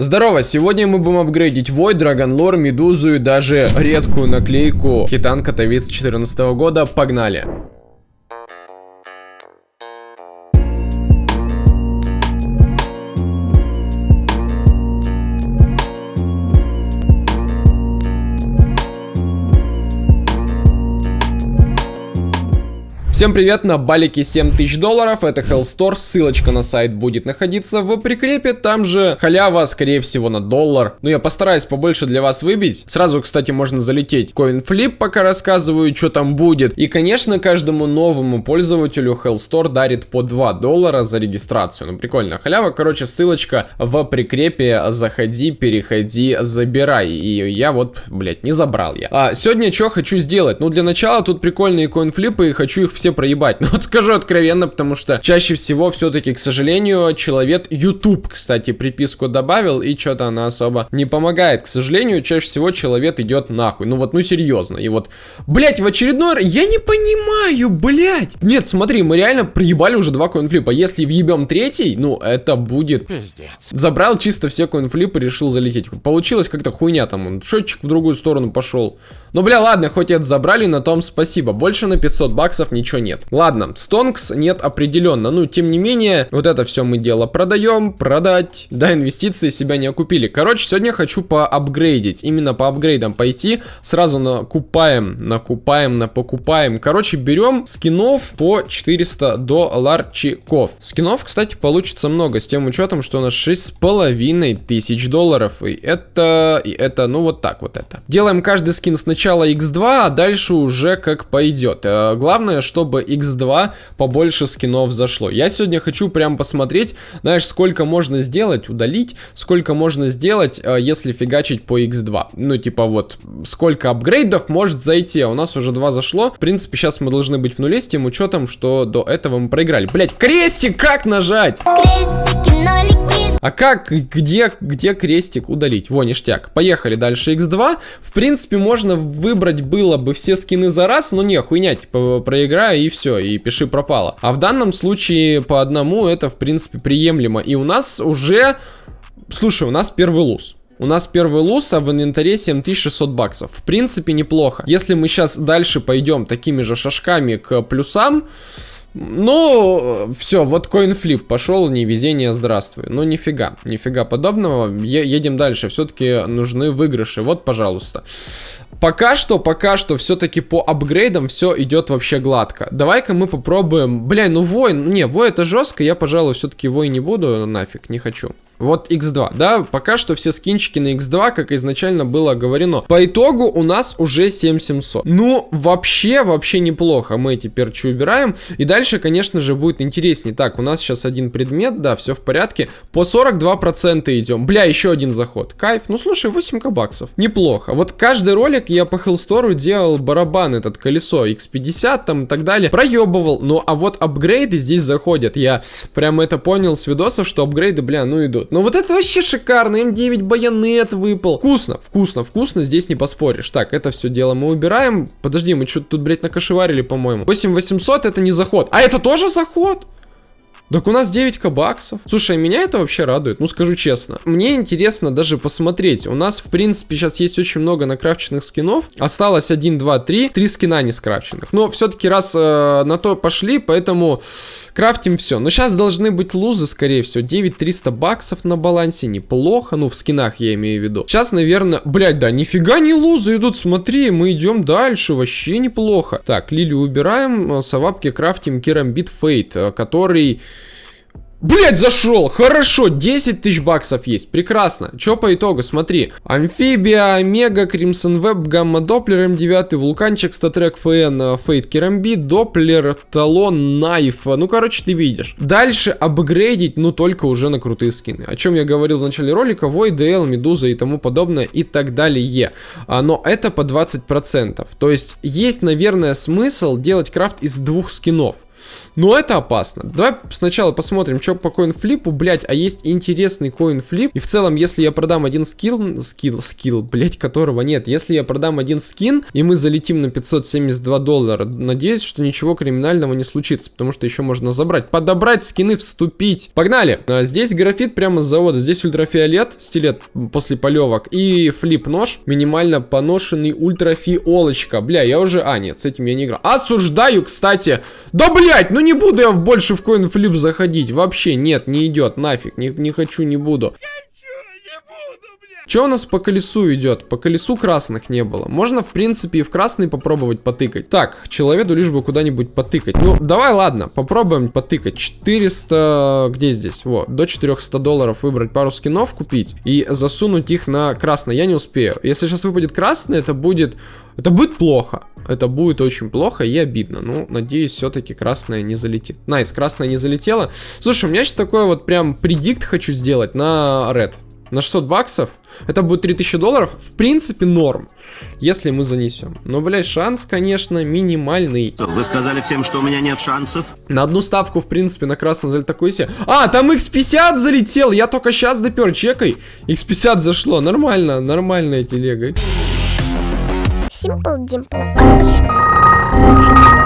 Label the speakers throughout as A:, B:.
A: Здорово, сегодня мы будем апгрейдить Вой, Драгонлор, Медузу и даже редкую наклейку Хитан Катовиц 2014 года. Погнали! Всем привет, на балике 7000 долларов, это Hellstore, ссылочка на сайт будет находиться в прикрепе, там же халява, скорее всего, на доллар. Ну, я постараюсь побольше для вас выбить. Сразу, кстати, можно залететь CoinFlip, пока рассказываю, что там будет. И, конечно, каждому новому пользователю Hellstore дарит по 2 доллара за регистрацию. Ну, прикольно. Халява, короче, ссылочка в прикрепе, заходи, переходи, забирай. И я вот, блядь, не забрал я. А, сегодня что хочу сделать? Ну, для начала тут прикольные CoinFlip, и хочу их все все проебать. Но вот скажу откровенно, потому что чаще всего все-таки, к сожалению, человек YouTube, кстати, приписку добавил, и что-то она особо не помогает. К сожалению, чаще всего человек идет нахуй. Ну вот, ну серьезно. И вот, блять, в очередной раз, я не понимаю, блять. Нет, смотри, мы реально проебали уже два коинфлипа. Если въебем третий, ну это будет... Пиздец. Забрал чисто все коинфлипы, решил залететь. Получилось как-то хуйня там, счетчик в другую сторону пошел. Ну, бля, ладно, хоть это забрали, на том спасибо. Больше на 500 баксов ничего нет. Ладно, стонкс нет определенно. Ну, тем не менее, вот это все мы дело продаем, продать. Да, инвестиции себя не окупили. Короче, сегодня хочу поапгрейдить. Именно по апгрейдам пойти. Сразу накупаем, накупаем, напокупаем. Короче, берем скинов по 400 долларчиков. Скинов, кстати, получится много. С тем учетом, что у нас 6,5 тысяч долларов. И это, и это, ну вот так вот это. Делаем каждый скин сначала сначала x2, а дальше уже как пойдет. Э, главное, чтобы x2 побольше скинов зашло. Я сегодня хочу прям посмотреть, знаешь, сколько можно сделать, удалить, сколько можно сделать, э, если фигачить по x2. Ну, типа вот, сколько апгрейдов может зайти. А у нас уже два зашло. В принципе, сейчас мы должны быть в нуле с тем учетом, что до этого мы проиграли. Блять, крестик как нажать? Крестики, нолики. А как, где, где крестик удалить? Во, ништяк. Поехали дальше x2. В принципе, можно выбрать было бы все скины за раз, но не, хуйня, типа, проиграю и все, и пиши пропало. А в данном случае по одному это, в принципе, приемлемо. И у нас уже... Слушай, у нас первый луз. У нас первый луз, а в инвентаре 7600 баксов. В принципе, неплохо. Если мы сейчас дальше пойдем такими же шажками к плюсам, ну, все, вот коинфлип пошел, невезение, здравствуй. Ну, нифига, нифига подобного. Е едем дальше, все-таки нужны выигрыши. Вот, пожалуйста. Пока что, пока что, все-таки по апгрейдам все идет вообще гладко. Давай-ка мы попробуем... Бля, ну воин... Не, вой это жестко, я, пожалуй, все-таки вой не буду, нафиг, не хочу. Вот x2, да, пока что все скинчики на x2, как изначально было говорено. По итогу у нас уже 7700. Ну, вообще, вообще неплохо. Мы эти перчи убираем. И дальше, конечно же, будет интереснее. Так, у нас сейчас один предмет, да, все в порядке. По 42% идем. Бля, еще один заход. Кайф. Ну, слушай, 8 баксов. Неплохо. Вот каждый ролик я по Hellstore делал барабан, этот колесо X50 там и так далее. Проебывал. Ну, а вот апгрейды здесь заходят. Я прям это понял с видосов, что апгрейды, бля, ну идут. Ну вот это вообще шикарно, М9 байонет выпал. Вкусно, вкусно, вкусно, здесь не поспоришь. Так, это все дело мы убираем. Подожди, мы что-то тут, блядь, накошеварили, по-моему. 8800 это не заход. А это тоже заход? Так у нас 9 баксов. Слушай, меня это вообще радует, ну скажу честно. Мне интересно даже посмотреть. У нас, в принципе, сейчас есть очень много накрафченных скинов. Осталось 1, 2, 3. 3 скина не скрафченных. Но все-таки раз э, на то пошли, поэтому крафтим все. Но сейчас должны быть лузы, скорее всего. 9300 баксов на балансе. Неплохо. Ну, в скинах я имею в виду. Сейчас, наверное... Блять, да, нифига не лузы идут. Смотри, мы идем дальше. Вообще неплохо. Так, лилию убираем. С авапки крафтим Karambit Fade, э, который... Блять, зашел! Хорошо, 10 тысяч баксов есть. Прекрасно. Че по итогу? Смотри. Амфибия, Омега, Crimson Web, Gamma Doppler, М9, Вулканчик, StatTrak, FN, Fade, Karambit, Doppler, Talon, Knife. Ну, короче, ты видишь. Дальше апгрейдить, ну, только уже на крутые скины. О чем я говорил в начале ролика. Вой, ДЛ, Медуза и тому подобное и так далее. А, но это по 20%. То есть, есть, наверное, смысл делать крафт из двух скинов. Но это опасно. Давай сначала посмотрим, что по коинфлипу, блять, а есть интересный коинфлип. И в целом, если я продам один скилл, скилл, скилл, блять, которого нет. Если я продам один скин, и мы залетим на 572 доллара, надеюсь, что ничего криминального не случится, потому что еще можно забрать, подобрать скины, вступить. Погнали! А, здесь графит прямо с завода, здесь ультрафиолет, стилет после полевок, и флип-нож, минимально поношенный ультрафиолочка. Бля, я уже... А, нет, с этим я не играл. Осуждаю, кстати! Да, блять, ну не буду я больше в коин-флип заходить. Вообще, нет, не идет, нафиг, не, не хочу, не буду. Что у нас по колесу идет? По колесу красных не было. Можно, в принципе, и в красный попробовать потыкать. Так, человеку лишь бы куда-нибудь потыкать. Ну, давай, ладно, попробуем потыкать. 400... Где здесь? Вот, до 400 долларов выбрать пару скинов, купить и засунуть их на красный. Я не успею. Если сейчас выпадет красный, это будет... Это будет плохо. Это будет очень плохо и обидно. Ну, надеюсь, все-таки красная не залетит. Nice, красная не залетела. Слушай, у меня сейчас такой вот прям predict хочу сделать на Red на 600 баксов. Это будет 3000 долларов. В принципе, норм, если мы занесем. Но, блядь, шанс, конечно, минимальный.
B: Вы сказали всем, что у меня нет шансов?
A: На одну ставку, в принципе, на красный залет такой себе. А, там x50 залетел. Я только сейчас допер, чекай. x50 зашло. Нормально, нормальная телега. Simple Dimple.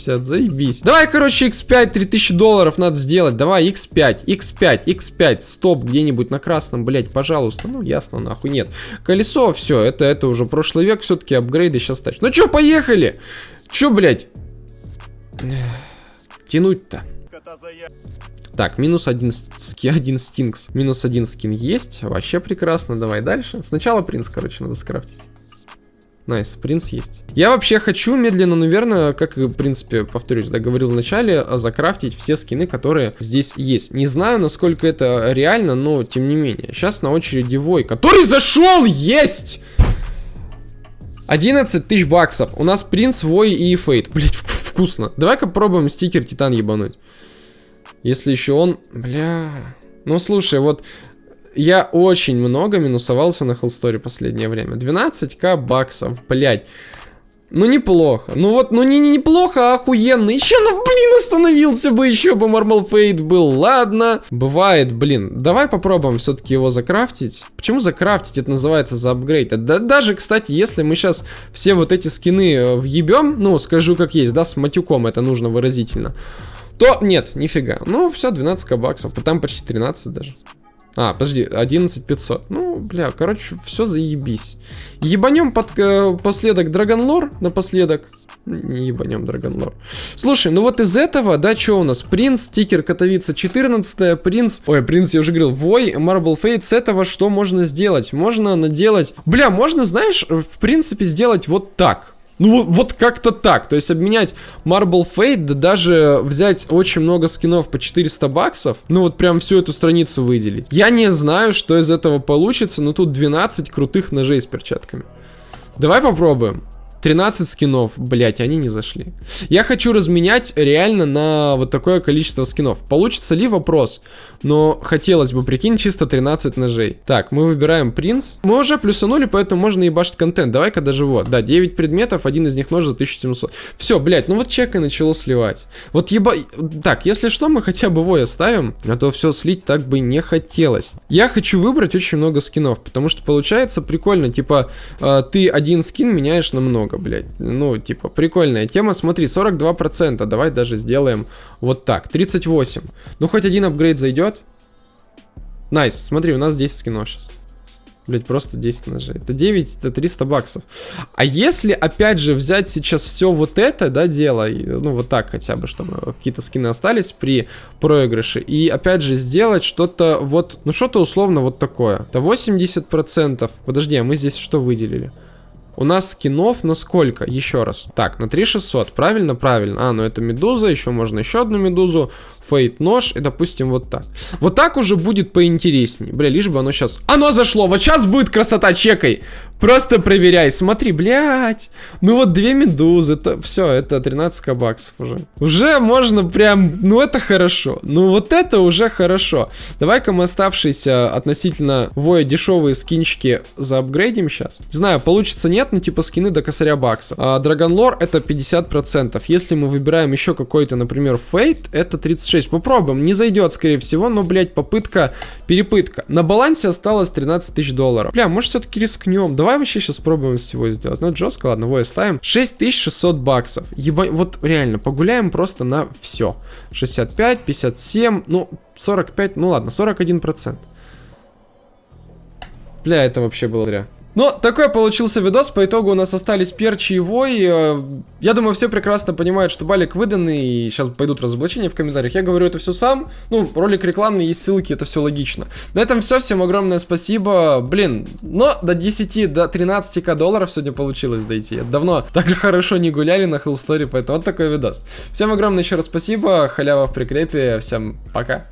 A: 50, заебись. Давай, короче, x5, 3000 долларов надо сделать. Давай, x5, x5, x5, стоп, где-нибудь на красном, блять, пожалуйста. Ну, ясно, нахуй, нет. Колесо, все, это, это уже прошлый век, все-таки апгрейды сейчас тащат. Ну, что, поехали? Че, блять? Тянуть-то. Так, минус один, ски, один стинкс. Минус один скин есть. Вообще прекрасно. Давай дальше. Сначала принц, короче, надо скрафтить. Nice, принц есть. Я вообще хочу медленно, но верно, как в принципе, повторюсь, да, говорил в начале, закрафтить все скины, которые здесь есть. Не знаю, насколько это реально, но тем не менее. Сейчас на очереди Вой, который зашел, есть! 11 тысяч баксов. У нас принц, Вой и Fade. Блять, вкусно. Давай-ка пробуем стикер Titan ебануть. Если еще он... Бля... Ну, слушай, вот я очень много минусовался на Хеллсторе последнее время. 12к баксов, блядь. Ну, неплохо. Ну вот, ну не, не неплохо, а охуенно. Еще, ну, блин, остановился бы, еще бы Мармал Фейт был. Ладно. Бывает, блин. Давай попробуем все-таки его закрафтить. Почему закрафтить? Это называется за апгрейд. Да, даже, кстати, если мы сейчас все вот эти скины э, въебем, ну, скажу как есть, да, с матюком это нужно выразительно, то нет, нифига. Ну, все, 12 баксов. Там почти 13 даже. А, подожди, 11500. Ну, бля, короче, все заебись. Ебанем под, э, последок Драгонлор напоследок. Не ебанем Драгонлор. Слушай, ну вот из этого, да, что у нас? Принц, стикер Катовица 14 принц... Ой, принц, я уже говорил, Вой, Marble Fate. С этого что можно сделать? Можно наделать... Бля, можно, знаешь, в принципе, сделать вот так. Ну, вот как-то так. То есть обменять Marble Fate, да даже взять очень много скинов по 400 баксов, ну вот прям всю эту страницу выделить. Я не знаю, что из этого получится, но тут 12 крутых ножей с перчатками. Давай попробуем. 13 скинов, блять, они не зашли. Я хочу разменять реально на вот такое количество скинов. Получится ли вопрос? Но хотелось бы, прикинь, чисто 13 ножей. Так, мы выбираем принц. Мы уже плюсанули, поэтому можно ебашить контент. Давай-ка даже вот. Да, 9 предметов, один из них нож за 1700. Все, блять, ну вот чека начало сливать. Вот еба... Так, если что, мы хотя бы вой оставим, а то все слить так бы не хотелось. Я хочу выбрать очень много скинов, потому что получается прикольно, типа, э, ты один скин меняешь на много много, блядь. Ну, типа, прикольная тема. Смотри, 42%. Давай даже сделаем вот так. 38. Ну, хоть один апгрейд зайдет. Nice. Смотри, у нас 10 скинов сейчас. Блять, просто 10 ножей. Это 9, это 300 баксов. А если, опять же, взять сейчас все вот это, да, дело, ну, вот так хотя бы, чтобы какие-то скины остались при проигрыше, и, опять же, сделать что-то вот, ну, что-то условно вот такое. Это 80%. Подожди, а мы здесь что выделили? У нас скинов на сколько? Еще раз. Так, на 3600. Правильно? Правильно. А, ну это медуза. Еще можно еще одну медузу. Фейт нож. И, допустим, вот так. Вот так уже будет поинтереснее. Бля, лишь бы оно сейчас... Оно зашло! Вот сейчас будет красота, чекай! Просто проверяй, смотри, блядь. Ну вот две медузы, это все, это 13 баксов уже. Уже можно прям, ну это хорошо. Ну вот это уже хорошо. Давай-ка мы оставшиеся относительно воя дешевые скинчики заапгрейдим сейчас. Знаю, получится нет, ну типа скины до косаря бакса. А Драгонлор это 50%. Если мы выбираем еще какой-то, например, фейт, это 36. Попробуем, не зайдет скорее всего, но, блядь, попытка, перепытка. На балансе осталось 13 тысяч долларов. Бля, может все-таки рискнем. Давай вообще сейчас пробуем всего сделать. Ну, жестко, ладно, вой ставим. 6600 баксов. Еба... Вот реально, погуляем просто на все. 65, 57, ну, 45, ну ладно, 41%. Бля, это вообще было зря. Но такой получился видос, по итогу у нас остались перчи и вой. Э, я думаю, все прекрасно понимают, что балик выданный, и сейчас пойдут разоблачения в комментариях. Я говорю это все сам, ну, ролик рекламный, есть ссылки, это все логично. На этом все, всем огромное спасибо. Блин, но до 10, до 13к долларов сегодня получилось дойти. Давно так хорошо не гуляли на Hellstory, поэтому вот такой видос. Всем огромное еще раз спасибо, халява в прикрепе, всем пока.